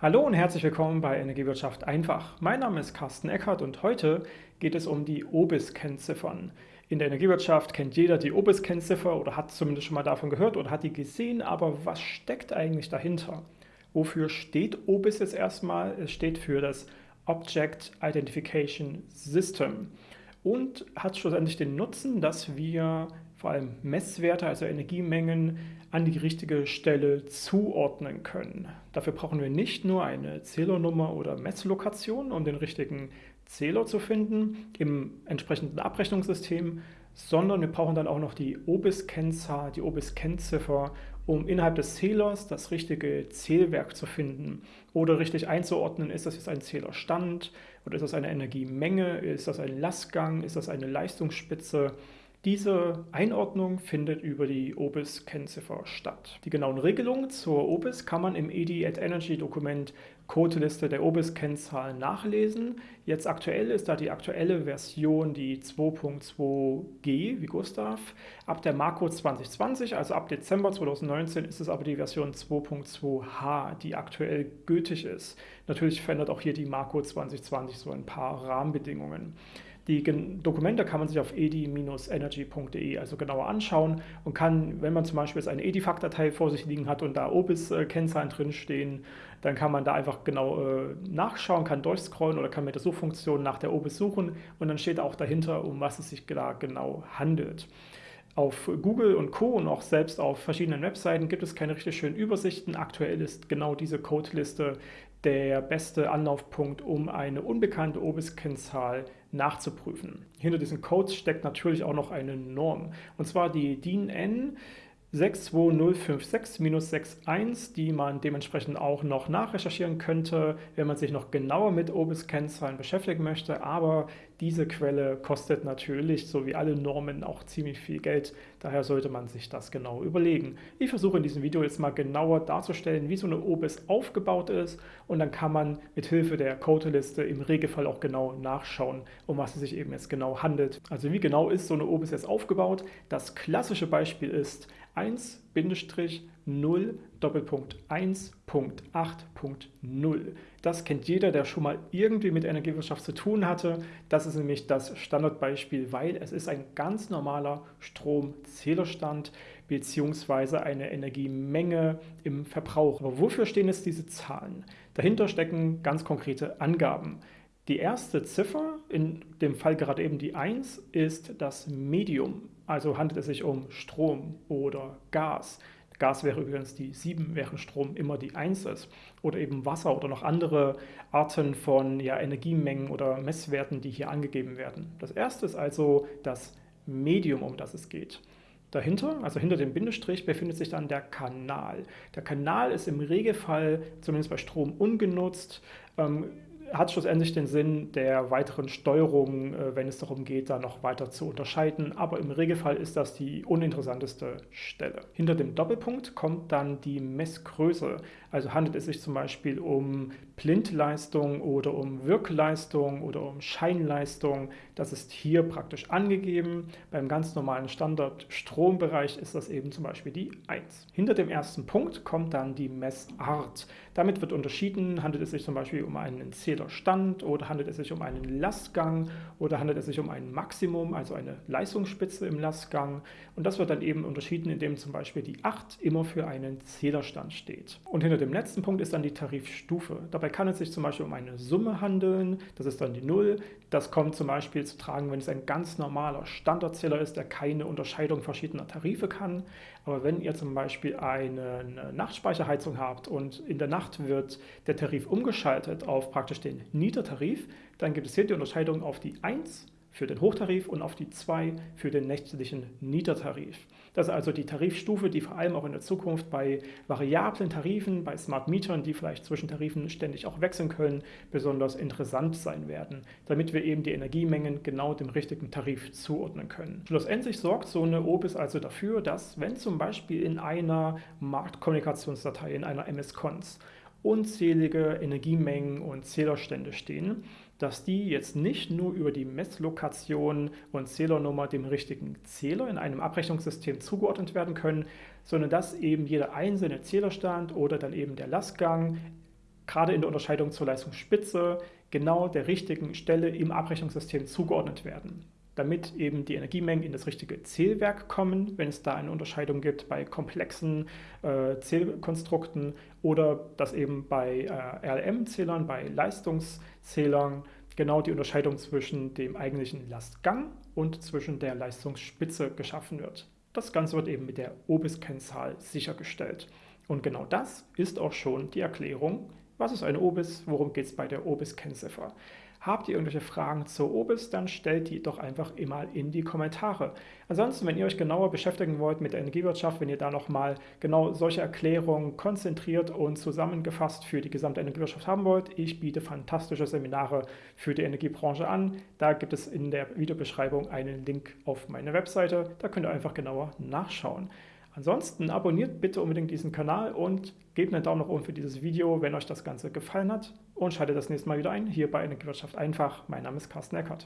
Hallo und herzlich willkommen bei Energiewirtschaft einfach. Mein Name ist Carsten Eckert und heute geht es um die OBIS-Kennziffern. In der Energiewirtschaft kennt jeder die OBIS-Kennziffer oder hat zumindest schon mal davon gehört oder hat die gesehen, aber was steckt eigentlich dahinter? Wofür steht OBIS jetzt erstmal? Es steht für das Object Identification System und hat schlussendlich den Nutzen, dass wir vor allem Messwerte, also Energiemengen, an die richtige Stelle zuordnen können. Dafür brauchen wir nicht nur eine Zählernummer oder Messlokation, um den richtigen Zähler zu finden im entsprechenden Abrechnungssystem, sondern wir brauchen dann auch noch die OBIS-Kennzahl, die OBIS-Kennziffer, um innerhalb des Zählers das richtige Zählwerk zu finden oder richtig einzuordnen, ist das jetzt ein Zählerstand oder ist das eine Energiemenge, ist das ein Lastgang, ist das eine Leistungsspitze, diese Einordnung findet über die OBIS-Kennziffer statt. Die genauen Regelungen zur OBIS kann man im ED at Energy Dokument Codeliste der OBIS-Kennzahlen nachlesen. Jetzt aktuell ist da die aktuelle Version die 2.2g wie Gustav. Ab der Marco 2020, also ab Dezember 2019, ist es aber die Version 2.2h, die aktuell gültig ist. Natürlich verändert auch hier die Marco 2020 so ein paar Rahmenbedingungen. Die Dokumente kann man sich auf edi-energy.de also genauer anschauen und kann, wenn man zum Beispiel jetzt eine Edifact-Datei vor sich liegen hat und da OBIS-Kennzahlen drinstehen, dann kann man da einfach genau äh, nachschauen, kann durchscrollen oder kann mit der Suchfunktion nach der OBIS suchen und dann steht auch dahinter, um was es sich da genau handelt. Auf Google und Co. und auch selbst auf verschiedenen Webseiten gibt es keine richtig schönen Übersichten. Aktuell ist genau diese Codeliste der beste Anlaufpunkt, um eine unbekannte OBIS-Kennzahl nachzuprüfen. Hinter diesen Codes steckt natürlich auch noch eine Norm, und zwar die DIN N 62056-61, die man dementsprechend auch noch nachrecherchieren könnte, wenn man sich noch genauer mit OBIS-Kennzahlen beschäftigen möchte. Aber diese Quelle kostet natürlich, so wie alle Normen, auch ziemlich viel Geld. Daher sollte man sich das genau überlegen. Ich versuche in diesem Video jetzt mal genauer darzustellen, wie so eine OBIS aufgebaut ist. Und dann kann man mit Hilfe der Codeliste im Regelfall auch genau nachschauen, um was es sich eben jetzt genau handelt. Also wie genau ist so eine OBIS jetzt aufgebaut? Das klassische Beispiel ist 1-0 Doppelpunkt 1.8.0. Das kennt jeder, der schon mal irgendwie mit Energiewirtschaft zu tun hatte. Das ist nämlich das Standardbeispiel, weil es ist ein ganz normaler Stromzählerstand bzw. eine Energiemenge im Verbrauch. Aber wofür stehen jetzt diese Zahlen? Dahinter stecken ganz konkrete Angaben. Die erste Ziffer, in dem Fall gerade eben die 1, ist das Medium. Also handelt es sich um Strom oder Gas. Gas wäre übrigens die 7, während Strom immer die 1 ist. Oder eben Wasser oder noch andere Arten von ja, Energiemengen oder Messwerten, die hier angegeben werden. Das erste ist also das Medium, um das es geht. Dahinter, also hinter dem Bindestrich, befindet sich dann der Kanal. Der Kanal ist im Regelfall, zumindest bei Strom, ungenutzt. Ähm, hat schlussendlich den Sinn der weiteren Steuerung, äh, wenn es darum geht, da noch weiter zu unterscheiden. Aber im Regelfall ist das die uninteressanteste Stelle. Hinter dem Doppelpunkt kommt dann die Messgröße. Also handelt es sich zum Beispiel um Blindleistung oder um Wirkleistung oder um Scheinleistung. Das ist hier praktisch angegeben. Beim ganz normalen Standard-Strombereich ist das eben zum Beispiel die 1. Hinter dem ersten Punkt kommt dann die Messart. Damit wird unterschieden, handelt es sich zum Beispiel um einen Zählerstand oder handelt es sich um einen Lastgang oder handelt es sich um ein Maximum, also eine Leistungsspitze im Lastgang. Und das wird dann eben unterschieden, indem zum Beispiel die 8 immer für einen Zählerstand steht. Und hinter dem letzten Punkt ist dann die Tarifstufe. Dabei kann es sich zum Beispiel um eine Summe handeln, das ist dann die 0. Das kommt zum Beispiel zu tragen, wenn es ein ganz normaler Standardzähler ist, der keine Unterscheidung verschiedener Tarife kann. Aber wenn ihr zum Beispiel eine Nachtspeicherheizung habt und in der Nacht wird der Tarif umgeschaltet auf praktisch den Nietertarif, dann gibt es hier die Unterscheidung auf die 1 für den Hochtarif und auf die 2 für den nächtlichen Nietertarif. Das ist also die Tarifstufe, die vor allem auch in der Zukunft bei variablen Tarifen, bei Smart Mietern, die vielleicht zwischen Tarifen ständig auch wechseln können, besonders interessant sein werden, damit wir eben die Energiemengen genau dem richtigen Tarif zuordnen können. Schlussendlich sorgt so eine OBIS also dafür, dass wenn zum Beispiel in einer Marktkommunikationsdatei, in einer MS-Cons, unzählige Energiemengen und Zählerstände stehen, dass die jetzt nicht nur über die Messlokation und Zählernummer dem richtigen Zähler in einem Abrechnungssystem zugeordnet werden können, sondern dass eben jeder einzelne Zählerstand oder dann eben der Lastgang gerade in der Unterscheidung zur Leistungsspitze genau der richtigen Stelle im Abrechnungssystem zugeordnet werden damit eben die Energiemengen in das richtige Zählwerk kommen, wenn es da eine Unterscheidung gibt bei komplexen äh, Zählkonstrukten oder dass eben bei äh, RLM-Zählern, bei Leistungszählern genau die Unterscheidung zwischen dem eigentlichen Lastgang und zwischen der Leistungsspitze geschaffen wird. Das Ganze wird eben mit der OBIS-Kennzahl sichergestellt. Und genau das ist auch schon die Erklärung, was ist eine OBIS, worum geht es bei der OBIS-Kennziffer. Habt ihr irgendwelche Fragen zur OBIS, dann stellt die doch einfach immer in die Kommentare. Ansonsten, wenn ihr euch genauer beschäftigen wollt mit der Energiewirtschaft, wenn ihr da nochmal genau solche Erklärungen konzentriert und zusammengefasst für die gesamte Energiewirtschaft haben wollt, ich biete fantastische Seminare für die Energiebranche an. Da gibt es in der Videobeschreibung einen Link auf meine Webseite. Da könnt ihr einfach genauer nachschauen. Ansonsten abonniert bitte unbedingt diesen Kanal und gebt einen Daumen nach oben für dieses Video, wenn euch das Ganze gefallen hat und schaltet das nächste Mal wieder ein, hier bei Energiewirtschaft einfach. Mein Name ist Carsten Eckert.